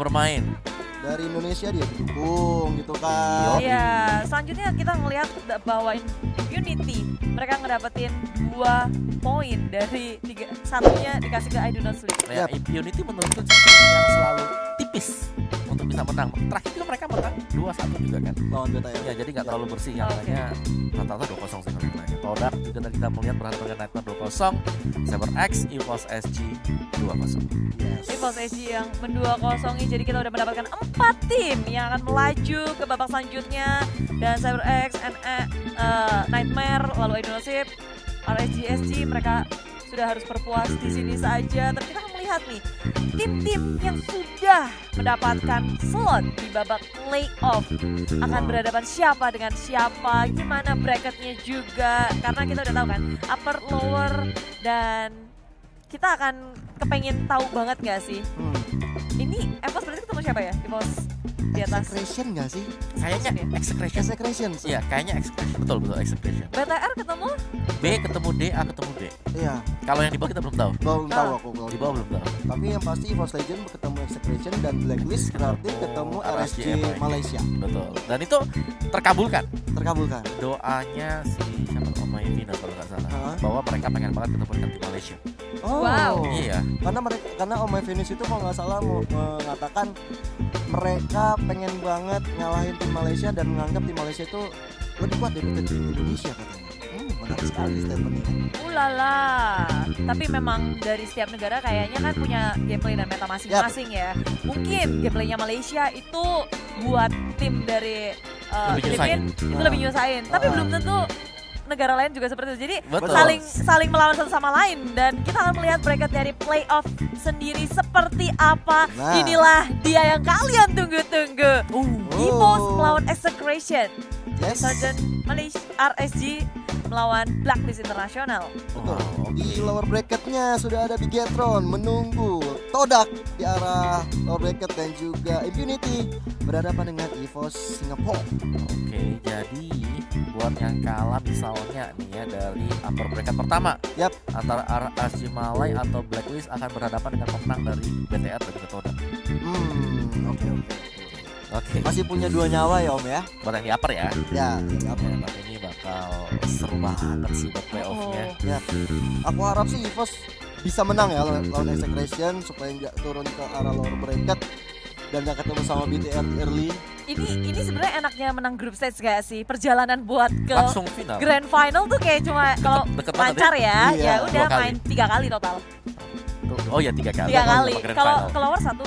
bermain. Dari Indonesia dia didukung gitu kan. Iya, selanjutnya kita ngelihat bahwa Unity mereka ngedapetin dua poin dari tiga satunya dikasih ke I Do Not Sleep. Ya, Yap. Unity menurutku yang selalu tipis untuk bisa menang. Terakhir juga mereka menang 2-1 juga kan. Lawan BTR. Ya, jadi nggak terlalu bersih yang lainnya rata-rata 2-0 sih kalau. Kodak juga tadi kita melihat berhadapan dengan Nightmare 2-0, Saber X, EVOS SG 2-0. Yes. Evos SG yang mendua kosongi jadi kita udah mendapatkan empat tim yang akan melaju ke babak selanjutnya dan Cyber X, NE, eh, Nightmare, lalu Idolosip, RSG SG mereka sudah harus berpuas di sini saja. Tapi kita melihat nih tim-tim yang sudah mendapatkan slot di babak playoff akan berhadapan siapa dengan siapa, gimana bracketnya juga karena kita udah tahu kan upper, lower dan kita akan kepengen tahu banget gak sih? Hmm. ini Evos berarti ketemu siapa ya Evos di atas Execration nggak sih? Kayaknya Execration. Execration. Iya, kayaknya Execration. Betul, betul Execration. BTR ketemu B ketemu D, A ketemu D. Iya. Kalau yang di bawah kita belum tahu. Belum tahu Ah. aku kalau Di bawah belum tahu. Tapi yang pasti Force Legend ketemu Execration dan Blacklist berarti ketemu RSG RSG Malaysia. Betul. Dan itu terkabulkan. Terkabulkan. Doanya si siapa Omai Vina kalau nggak? Bahwa mereka pengen banget ketemu dengan tim Malaysia. Oh. Wow. Iya. Karena mereka karena Om Venus itu kalau nggak salah mau mengatakan mereka pengen banget ngalahin tim Malaysia dan menganggap tim Malaysia itu lebih kuat daripada tim Indonesia katanya. Hmm, menarik sekali statementnya. ulala tapi memang dari setiap negara kayaknya kan punya gameplay dan meta masing-masing ya mungkin gameplaynya Malaysia itu buat tim dari uh, Lebih Filipin nyusahin. itu Ah. lebih nyusahin tapi Ah. belum tentu negara lain juga seperti itu jadi Betul. saling saling melawan satu sama lain dan kita akan melihat bracket dari playoff sendiri seperti apa Nah. inilah dia yang kalian tunggu-tunggu Uh. Evos melawan Execration Yes. Sergeant Malaysia RSG melawan Blacklist Internasional Betul. Oh, Di lower bracketnya sudah ada Bigetron menunggu Todak di arah lower bracket dan juga Impunity berhadapan dengan EVOS Singapore. Oke, jadi buat yang kalah misalnya nih ya dari upper bracket pertama Yap. antara RSG Malay atau Blacklist akan berhadapan dengan pemenang dari BTR dan Todak. Hmm, oke oke. Oke, Masih punya dua nyawa ya Om ya? buat yang di upper ya. Ya, Ya, apa? buat ini bakal seru banget sih buat playoffnya. Oh. Ya. Aku harap sih EVOS bisa menang ya lawan lawan Execration supaya nggak turun ke arah lower bracket dan nggak ketemu sama BTR early. Ini ini sebenarnya enaknya menang grup stage gak sih? Perjalanan buat ke Langsung final. grand final tuh kayak cuma kalau lancar ya, Iya, ya udah main tiga kali total. Oh ya tiga kali. Tiga kali. Kalau keluar satu.